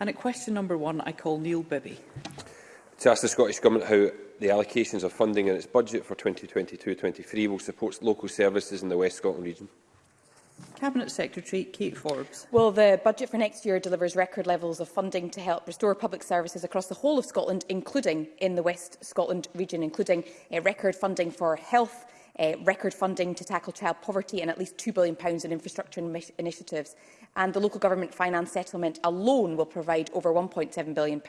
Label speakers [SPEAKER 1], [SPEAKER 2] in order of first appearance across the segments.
[SPEAKER 1] And at question number one, I call Neil Bibby.
[SPEAKER 2] To ask the Scottish Government how the allocations of funding in its budget for 2022-23 will support local services in the West Scotland region.
[SPEAKER 1] Cabinet Secretary Kate Forbes.
[SPEAKER 3] Well, the budget for next year delivers record levels of funding to help restore public services across the whole of Scotland, including in the West Scotland region, including uh, record funding for health, uh, record funding to tackle child poverty and at least £2 billion in infrastructure initiatives. And the local government finance settlement alone will provide over £1.7 billion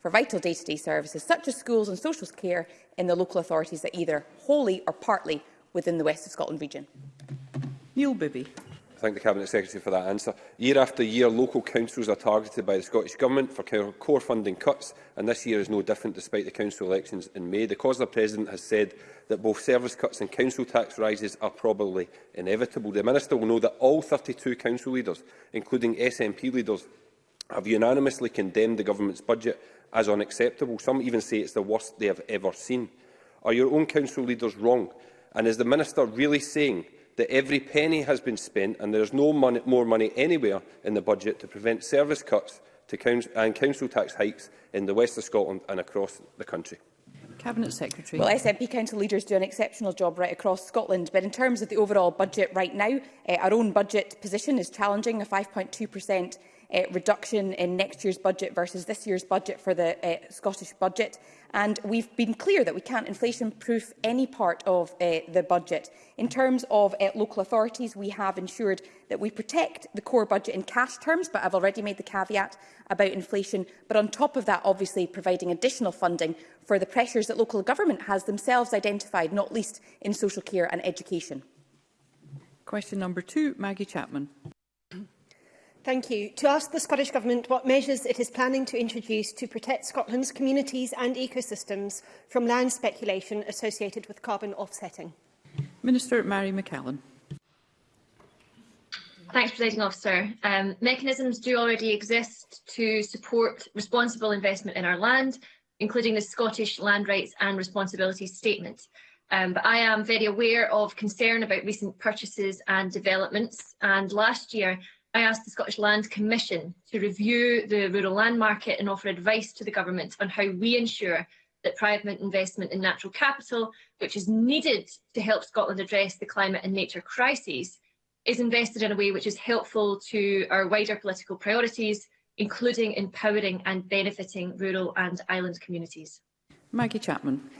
[SPEAKER 3] for vital day-to-day -day services such as schools and social care in the local authorities that either wholly or partly within the West of Scotland region.
[SPEAKER 1] Neil Bibby
[SPEAKER 2] thank the Cabinet Secretary for that answer. Year after year, local councils are targeted by the Scottish Government for core funding cuts, and this year is no different despite the council elections in May. The COSLA President has said that both service cuts and council tax rises are probably inevitable. The Minister will know that all 32 council leaders, including SNP leaders, have unanimously condemned the Government's budget as unacceptable. Some even say it's the worst they have ever seen. Are your own council leaders wrong? And is the Minister really saying that every penny has been spent and there is no money, more money anywhere in the budget to prevent service cuts to council, and council tax hikes in the west of Scotland and across the country.
[SPEAKER 1] Cabinet Secretary.
[SPEAKER 3] Well, SNP council leaders do an exceptional job right across Scotland, but in terms of the overall budget right now, eh, our own budget position is challenging a 5.2% uh, reduction in next year's budget versus this year's budget for the uh, Scottish budget. And we've been clear that we can't inflation-proof any part of uh, the budget. In terms of uh, local authorities, we have ensured that we protect the core budget in cash terms, but I've already made the caveat about inflation. But on top of that, obviously, providing additional funding for the pressures that local government has themselves identified, not least in social care and education.
[SPEAKER 1] Question number two, Maggie Chapman.
[SPEAKER 4] Thank you. To ask the Scottish Government what measures it is planning to introduce to protect Scotland's communities and ecosystems from land speculation associated with carbon offsetting.
[SPEAKER 1] Minister Mary McCallan.
[SPEAKER 5] Thanks, Presiding Officer. Um, mechanisms do already exist to support responsible investment in our land, including the Scottish Land Rights and Responsibilities Statement. Um, but I am very aware of concern about recent purchases and developments. And last year, I asked the Scottish Land Commission to review the rural land market and offer advice to the Government on how we ensure that private investment in natural capital, which is needed to help Scotland address the climate and nature crises, is invested in a way which is helpful to our wider political priorities, including empowering and benefiting rural and island communities.
[SPEAKER 1] Maggie Chapman.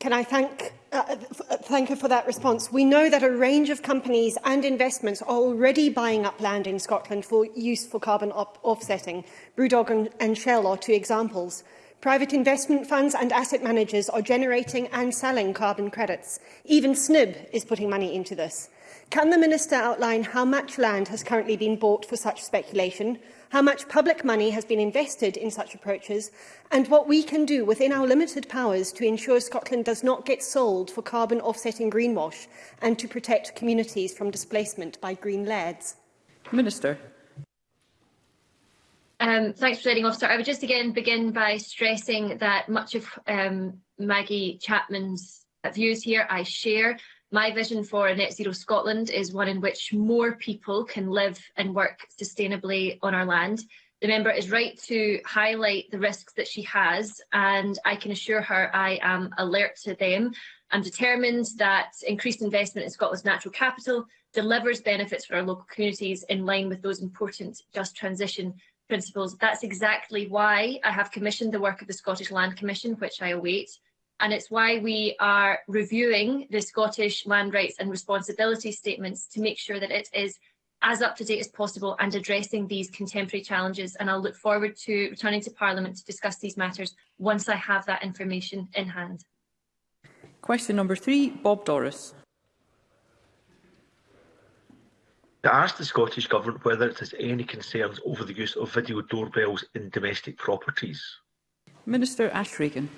[SPEAKER 4] Can I thank uh, uh thank you for that response. We know that a range of companies and investments are already buying up land in Scotland for use for carbon offsetting. Brewdog and, and Shell are two examples. Private investment funds and asset managers are generating and selling carbon credits. Even SNIB is putting money into this. Can the Minister outline how much land has currently been bought for such speculation? how much public money has been invested in such approaches, and what we can do within our limited powers to ensure Scotland does not get sold for carbon offsetting greenwash and to protect communities from displacement by green lads.
[SPEAKER 1] Minister.
[SPEAKER 5] Um, thanks, Presiding Officer. I would just again begin by stressing that much of um, Maggie Chapman's views here I share. My vision for a Net Zero Scotland is one in which more people can live and work sustainably on our land. The member is right to highlight the risks that she has, and I can assure her I am alert to them. I'm determined that increased investment in Scotland's natural capital delivers benefits for our local communities in line with those important just transition principles. That's exactly why I have commissioned the work of the Scottish Land Commission, which I await and it's why we are reviewing the Scottish Land Rights and Responsibility Statements to make sure that it is as up to date as possible and addressing these contemporary challenges. And I'll look forward to returning to Parliament to discuss these matters once I have that information in hand.
[SPEAKER 1] Question number three, Bob Doris.
[SPEAKER 6] To ask the Scottish Government whether it has any concerns over the use of video doorbells in domestic properties.
[SPEAKER 1] Minister Ashregan.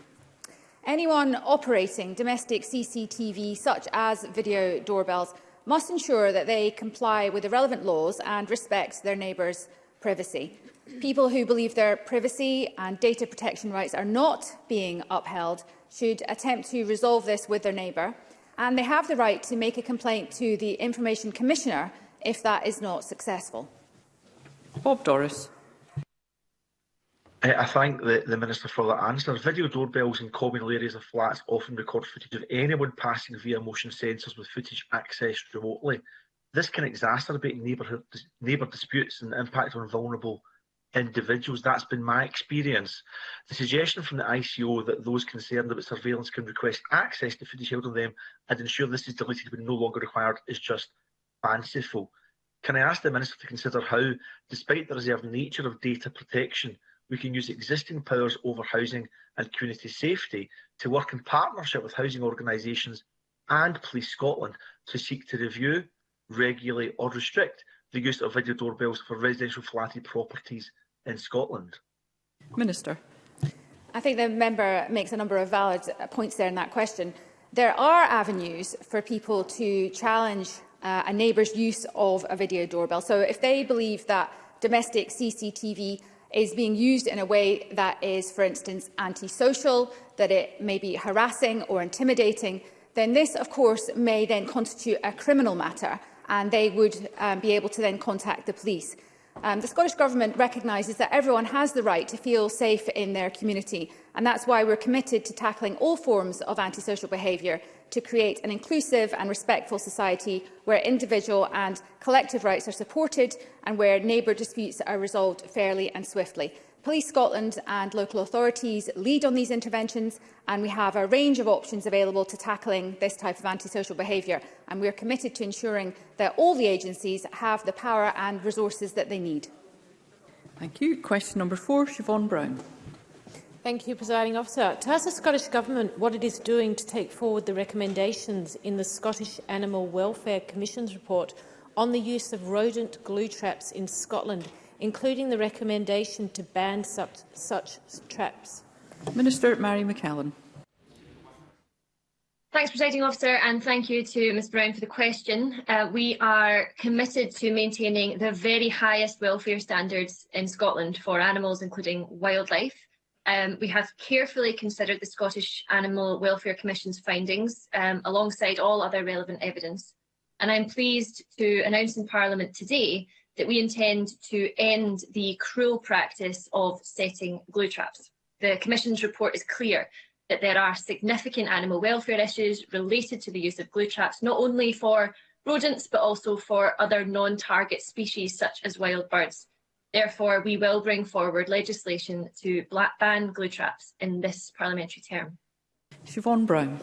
[SPEAKER 7] Anyone operating domestic CCTV, such as video doorbells, must ensure that they comply with the relevant laws and respect their neighbours' privacy. People who believe their privacy and data protection rights are not being upheld should attempt to resolve this with their neighbour, and they have the right to make a complaint to the Information Commissioner if that is not successful.
[SPEAKER 1] Bob Doris.
[SPEAKER 6] I eh, I thank the, the Minister for that answer. Video doorbells in communal areas of flats often record footage of anyone passing via motion sensors with footage accessed remotely. This can exacerbate neighbourhood neighbour disputes and impact on vulnerable individuals. That's been my experience. The suggestion from the ICO that those concerned about surveillance can request access to footage held on them and ensure this is deleted when no longer required is just fanciful. Can I ask the Minister to consider how, despite the reserved nature of data protection, we can use existing powers over housing and community safety to work in partnership with housing organisations and Police Scotland to seek to review, regulate or restrict the use of video doorbells for residential flatted properties in Scotland.
[SPEAKER 1] Minister.
[SPEAKER 7] I think the member makes a number of valid points there in that question. There are avenues for people to challenge uh, a neighbour's use of a video doorbell. So if they believe that domestic CCTV is being used in a way that is, for instance, antisocial, that it may be harassing or intimidating, then this, of course, may then constitute a criminal matter and they would um, be able to then contact the police. Um, the Scottish Government recognises that everyone has the right to feel safe in their community and that's why we're committed to tackling all forms of antisocial behaviour to create an inclusive and respectful society where individual and collective rights are supported and where neighbour disputes are resolved fairly and swiftly. Police Scotland and local authorities lead on these interventions and we have a range of options available to tackling this type of antisocial behaviour and we are committed to ensuring that all the agencies have the power and resources that they need.
[SPEAKER 1] Thank you. Question number four, Siobhan Brown.
[SPEAKER 8] Thank you, Presiding Officer. To ask the Scottish Government what it is doing to take forward the recommendations in the Scottish Animal Welfare Commission's report on the use of rodent glue traps in Scotland, including the recommendation to ban such, such traps.
[SPEAKER 1] Minister Mary McCallum.
[SPEAKER 5] Thanks, Presiding Officer, and thank you to Ms Brown for the question. Uh, we are committed to maintaining the very highest welfare standards in Scotland for animals, including wildlife. Um, we have carefully considered the Scottish Animal Welfare Commission's findings um, alongside all other relevant evidence. And I'm pleased to announce in Parliament today that we intend to end the cruel practice of setting glue traps. The Commission's report is clear that there are significant animal welfare issues related to the use of glue traps, not only for rodents, but also for other non-target species such as wild birds. Therefore, we will bring forward legislation to black ban glue traps in this parliamentary term.
[SPEAKER 1] Siobhan Brown.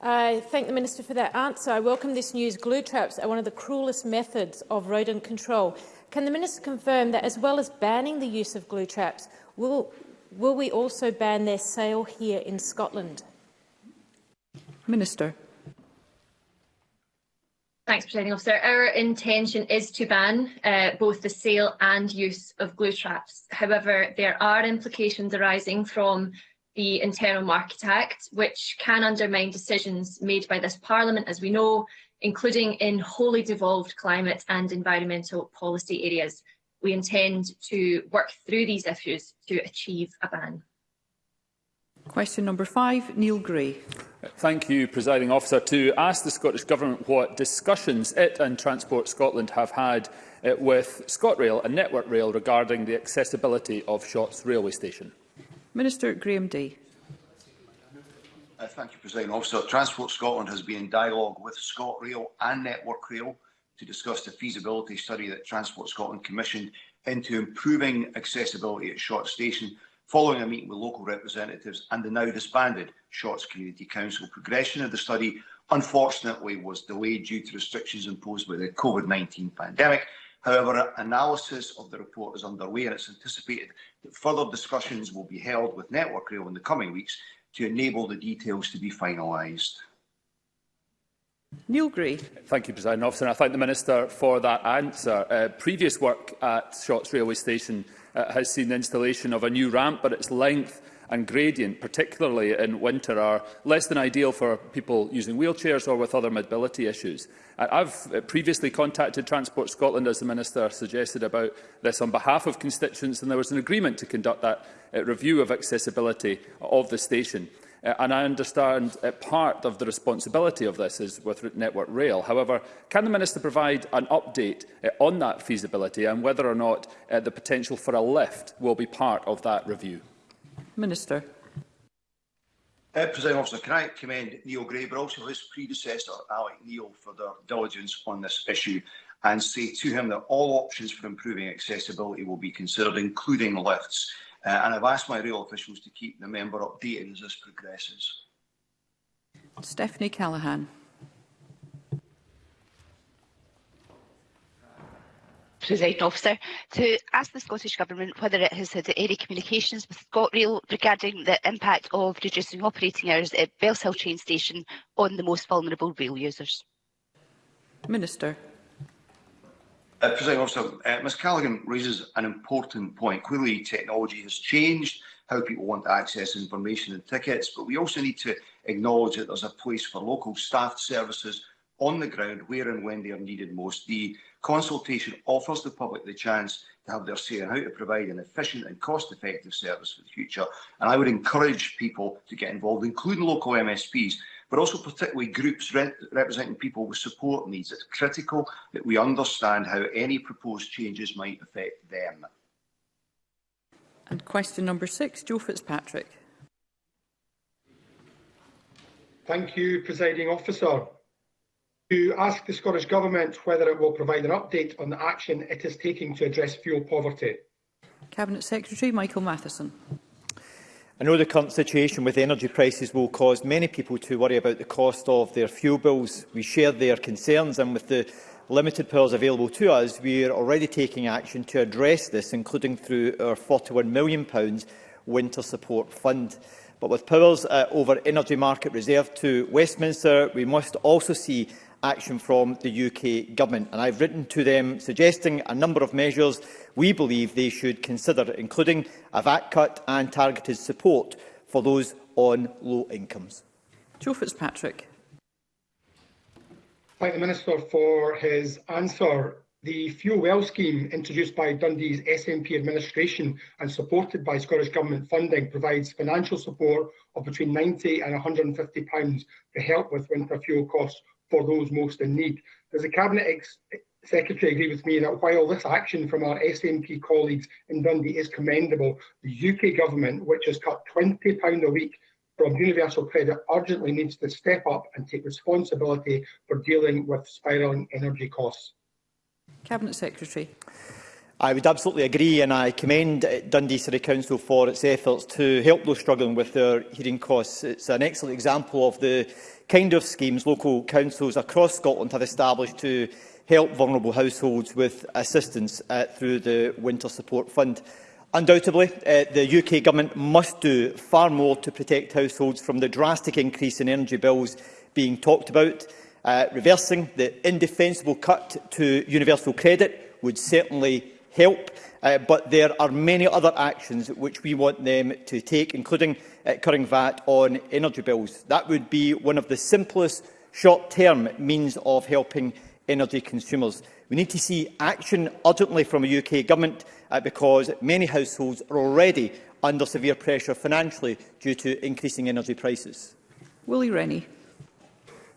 [SPEAKER 8] I thank the Minister for that answer. I welcome this news. Glue traps are one of the cruelest methods of rodent control. Can the Minister confirm that, as well as banning the use of glue traps, will, will we also ban their sale here in Scotland?
[SPEAKER 1] Minister.
[SPEAKER 5] Thanks, Presiding Officer. Our intention is to ban uh, both the sale and use of glue traps. However, there are implications arising from the Internal Market Act, which can undermine decisions made by this Parliament, as we know, including in wholly devolved climate and environmental policy areas. We intend to work through these issues to achieve a ban.
[SPEAKER 1] Question number five, Neil Gray.
[SPEAKER 9] Thank you, Presiding Officer. To ask the Scottish Government what discussions it and Transport Scotland have had uh, with ScotRail and Network Rail regarding the accessibility of Shotts railway station.
[SPEAKER 1] Minister Graham Day.
[SPEAKER 10] Uh, thank you, President Officer. Transport Scotland has been in dialogue with ScotRail and Network Rail to discuss the feasibility study that Transport Scotland commissioned into improving accessibility at Short Station following a meeting with local representatives and the now disbanded Shorts Community Council. Progression of the study, unfortunately, was delayed due to restrictions imposed by the COVID-19 pandemic. However, analysis of the report is underway and it's anticipated that further discussions will be held with Network Rail in the coming weeks to enable the details to be finalised.
[SPEAKER 1] Neil Gray.
[SPEAKER 9] Thank you, President Officer. And I thank the Minister for that answer. Uh, previous work at Shorts Railway Station uh, has seen the installation of a new ramp, but its length and gradient, particularly in winter, are less than ideal for people using wheelchairs or with other mobility issues. Uh, I've uh, previously contacted Transport Scotland, as the Minister suggested, about this on behalf of constituents, and there was an agreement to conduct that uh, review of accessibility of the station. Uh, and I understand uh, part of the responsibility of this is with Network Rail. However, can the Minister provide an update uh, on that feasibility and whether or not uh, the potential for a lift will be part of that review?
[SPEAKER 1] Minister.
[SPEAKER 10] Uh, President Officer, can I commend Neil Gray, but also his predecessor, Alec Neil, for their diligence on this issue and say to him that all options for improving accessibility will be considered, including lifts. Uh, and I've asked my real officials to keep the member updated as this progresses.
[SPEAKER 1] Stephanie Callaghan.
[SPEAKER 11] Presiding Officer, to ask the Scottish Government whether it has had any communications with ScotRail regarding the impact of reducing operating hours at Bellshill train station on the most vulnerable rail users.
[SPEAKER 1] Minister.
[SPEAKER 10] Uh, President Officer, uh, Ms Callaghan raises an important point. Clearly, technology has changed how people want to access information and tickets, but we also need to acknowledge that there's a place for local staff services on the ground where and when they are needed most. The consultation offers the public the chance to have their say on how to provide an efficient and cost-effective service for the future. And I would encourage people to get involved, including local MSPs, but also particularly groups re representing people with support needs. It's critical that we understand how any proposed changes might affect them.
[SPEAKER 1] And question number six, Joe Fitzpatrick.
[SPEAKER 12] Thank you, Presiding Officer. To ask the Scottish Government whether it will provide an update on the action it is taking to address fuel poverty.
[SPEAKER 1] Cabinet Secretary Michael Matheson.
[SPEAKER 13] I know the current situation with energy prices will cause many people to worry about the cost of their fuel bills. We share their concerns and with the limited powers available to us, we are already taking action to address this, including through our £41 million Winter Support Fund. But with powers uh, over energy market reserved to Westminster, we must also see action from the UK Government. And I've written to them suggesting a number of measures we believe they should consider, including a VAT cut and targeted support for those on low incomes.
[SPEAKER 1] Joe Fitzpatrick.
[SPEAKER 12] Thank the Minister for his answer. The Fuel Well scheme, introduced by Dundee's SNP administration and supported by Scottish Government funding, provides financial support of between £90 and £150 to help with winter fuel costs for those most in need. Does the Cabinet ex Secretary agree with me that while this action from our SNP colleagues in Dundee is commendable, the UK Government, which has cut £20 a week from universal credit, urgently needs to step up and take responsibility for dealing with spiralling energy costs?
[SPEAKER 1] Cabinet Secretary.
[SPEAKER 13] I would absolutely agree and I commend uh, Dundee City Council for its efforts to help those struggling with their hearing costs. It's an excellent example of the kind of schemes local councils across Scotland have established to help vulnerable households with assistance uh, through the Winter Support Fund. Undoubtedly, uh, the UK Government must do far more to protect households from the drastic increase in energy bills being talked about. Uh, reversing the indefensible cut to universal credit would certainly help, uh, but there are many other actions which we want them to take, including uh, cutting VAT on energy bills. That would be one of the simplest short-term means of helping energy consumers. We need to see action urgently from a UK government uh, because many households are already under severe pressure financially due to increasing energy prices.
[SPEAKER 1] Willie Rennie.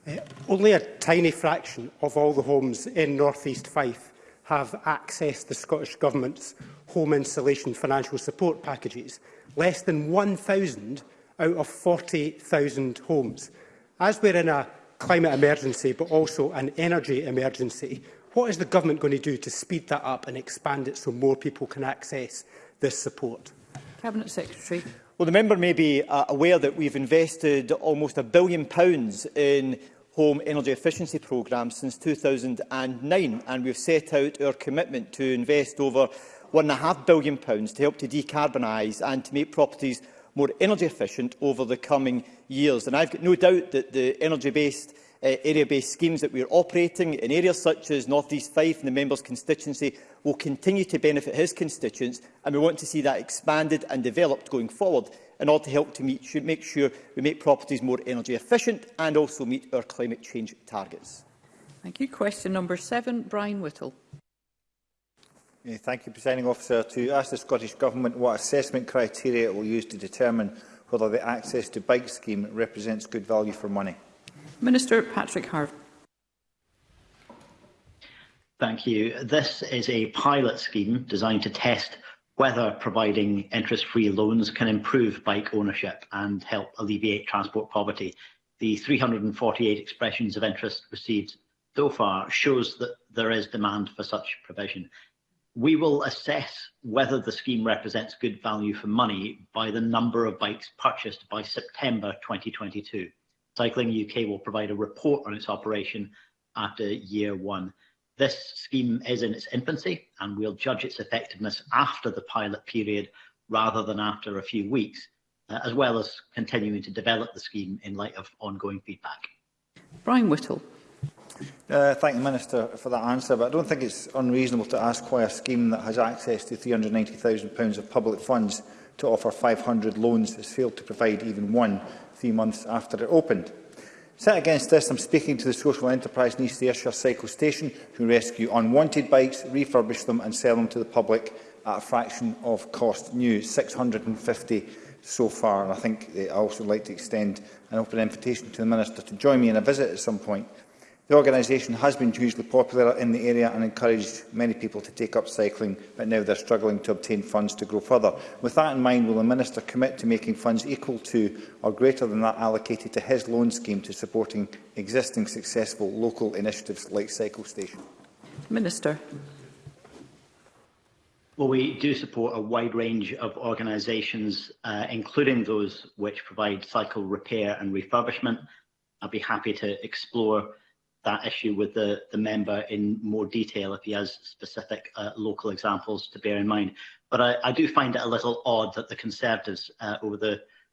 [SPEAKER 14] Uh, only a tiny fraction of all the homes in North East Fife have accessed the Scottish Government's home insulation financial support packages, less than 1,000 out of 40,000 homes. As we're in a climate emergency but also an energy emergency, what is the government going to do to speed that up and expand it so more people can access this support?
[SPEAKER 1] Cabinet Secretary.
[SPEAKER 13] Well, the member may be uh, aware that we've invested almost a billion pounds in home energy efficiency programme since 2009 and we've set out our commitment to invest over £1.5 billion to help to decarbonise and to make properties more energy efficient over the coming years. And I've got no doubt that the energy-based uh, area-based schemes that we are operating in areas such as North East Fife and the member's constituency will continue to benefit his constituents and we want to see that expanded and developed going forward in order to help to meet, should make sure we make properties more energy efficient and also meet our climate change targets.
[SPEAKER 1] Thank you. Question number seven, Brian Whittle.
[SPEAKER 15] Thank you, Presiding Officer. To ask the Scottish Government what assessment criteria it will use to determine whether the access to bike scheme represents good value for money.
[SPEAKER 1] Minister Patrick Harvey.
[SPEAKER 16] Thank you. This is a pilot scheme designed to test whether providing interest-free loans can improve bike ownership and help alleviate transport poverty. The 348 expressions of interest received so far shows that there is demand for such provision. We will assess whether the scheme represents good value for money by the number of bikes purchased by September 2022. Cycling UK will provide a report on its operation after year one. This scheme is in its infancy and we'll judge its effectiveness after the pilot period rather than after a few weeks, uh, as well as continuing to develop the scheme in light of ongoing feedback.
[SPEAKER 1] Brian Whittle.
[SPEAKER 15] Uh, thank the Minister for that answer, but I don't think it's unreasonable to ask why a scheme that has access to £390,000 of public funds to offer 500 loans has failed to provide even one three months after it opened. Set against this, I'm speaking to the social enterprise needs the Ayrshire Cycle Station who rescue unwanted bikes, refurbish them and sell them to the public at a fraction of cost. New 650 so far. And I think I also like to extend an open invitation to the Minister to join me in a visit at some point The organisation has been hugely popular in the area and encouraged many people to take up cycling, but now they're struggling to obtain funds to grow further. With that in mind, will the Minister commit to making funds equal to or greater than that allocated to his loan scheme to supporting existing successful local initiatives like Cycle Station?
[SPEAKER 1] Minister.
[SPEAKER 16] Well, we do support a wide range of organisations, uh, including those which provide cycle repair and refurbishment. I'd be happy to explore that issue with the, the member in more detail if he has specific uh, local examples to bear in mind. But I, I do find it a little odd that the Conservatives uh, over the,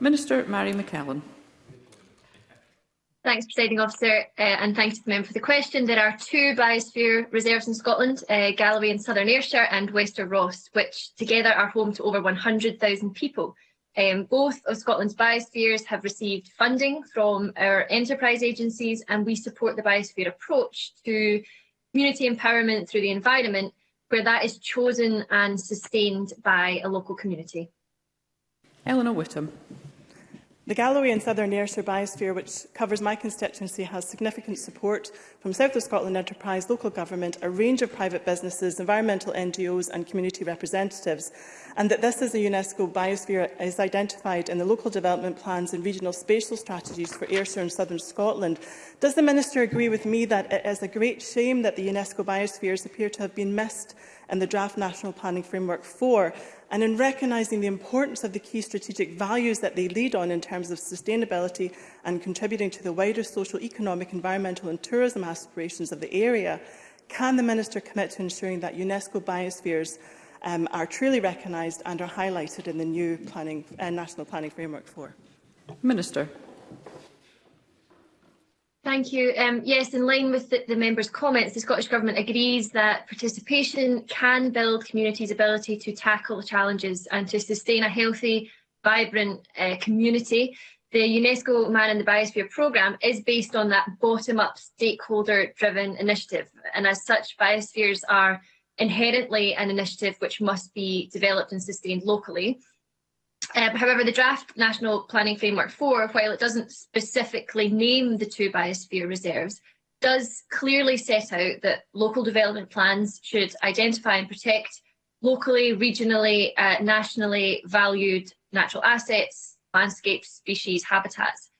[SPEAKER 1] Minister Mary McKellen.
[SPEAKER 5] Thanks, Presiding Officer, uh, and thanks to the member for the question. There are two biosphere reserves in Scotland, uh, Galloway in Southern Ayrshire and Wester Ross, which together are home to over 100,000 people. Um, both of Scotland's biospheres have received funding from our enterprise agencies and we support the biosphere approach to community empowerment through the environment where that is chosen and sustained by a local community.
[SPEAKER 1] Eleanor Whittam.
[SPEAKER 17] The Galloway and Southern Ayrshire biosphere, which covers my constituency, has significant support from South of Scotland Enterprise, local government, a range of private businesses, environmental NGOs and community representatives, and that this is a UNESCO biosphere is identified in the local development plans and regional spatial strategies for Ayrshire and Southern Scotland. Does the Minister agree with me that it is a great shame that the UNESCO biospheres appear to have been missed and the draft National Planning Framework 4 and in recognising the importance of the key strategic values that they lead on in terms of sustainability and contributing to the wider social, economic, environmental and tourism aspirations of the area, can the Minister commit to ensuring that UNESCO biospheres um, are truly recognised and are highlighted in the new planning, uh, National Planning Framework 4?
[SPEAKER 1] Minister
[SPEAKER 5] thank you. Um, yes, in line with the, the member's comments, the Scottish Government agrees that participation can build communities' ability to tackle the challenges and to sustain a healthy, vibrant uh, community. The UNESCO Man in the Biosphere programme is based on that bottom-up stakeholder-driven initiative, and as such, biospheres are inherently an initiative which must be developed and sustained locally. Um, however, the draft National Planning Framework 4, while it doesn't specifically name the two biosphere reserves, does clearly set out that local development plans should identify and protect locally, regionally, uh, nationally valued natural assets, landscapes, species, habitats.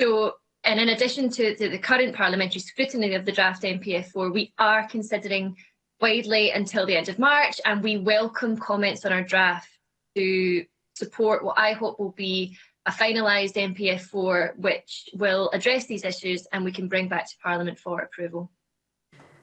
[SPEAKER 5] So, and in addition to, to the current parliamentary scrutiny of the draft npf 4 we are considering widely until the end of March, and we welcome comments on our draft to support what I hope will be a finalised MPF4 which will address these issues and we can bring back to Parliament for approval.